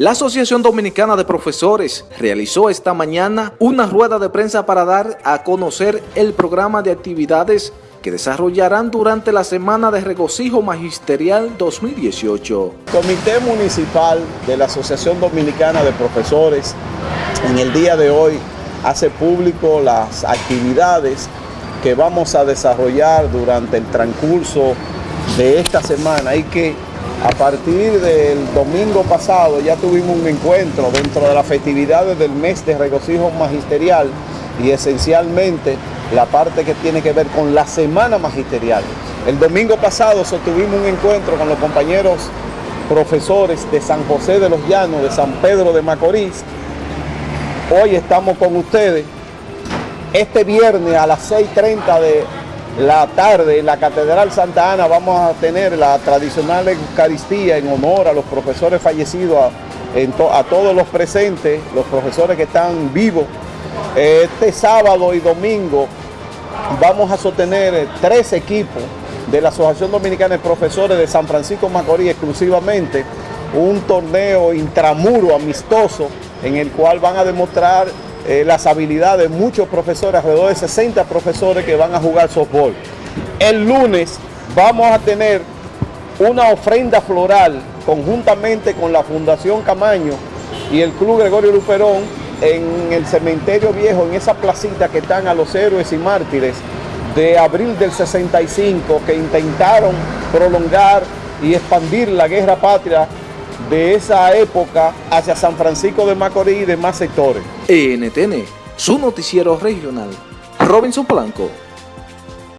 La Asociación Dominicana de Profesores realizó esta mañana una rueda de prensa para dar a conocer el programa de actividades que desarrollarán durante la Semana de Regocijo Magisterial 2018. Comité Municipal de la Asociación Dominicana de Profesores en el día de hoy hace público las actividades que vamos a desarrollar durante el transcurso de esta semana y que a partir del domingo pasado ya tuvimos un encuentro dentro de las festividades del mes de regocijo magisterial y esencialmente la parte que tiene que ver con la semana magisterial. El domingo pasado sostuvimos un encuentro con los compañeros profesores de San José de los Llanos, de San Pedro de Macorís. Hoy estamos con ustedes. Este viernes a las 6.30 de la tarde en la Catedral Santa Ana vamos a tener la tradicional Eucaristía en honor a los profesores fallecidos, a, todos los presentes, los profesores que están vivos. Este sábado y domingo vamos a sostener tres equipos de la Asociación Dominicana de Profesores de San Francisco Macorís exclusivamente, un torneo intramuro amistoso en el cual van a demostrar eh, las habilidades de muchos profesores, alrededor de 60 profesores que van a jugar softball. El lunes vamos a tener una ofrenda floral conjuntamente con la Fundación Camaño y el Club Gregorio Luperón en el cementerio viejo, en esa placita que están a los héroes y mártires de abril del 65 que intentaron prolongar y expandir la guerra patria de esa época hacia San Francisco de Macorís y demás sectores. NTN, su noticiero regional. Robinson Blanco.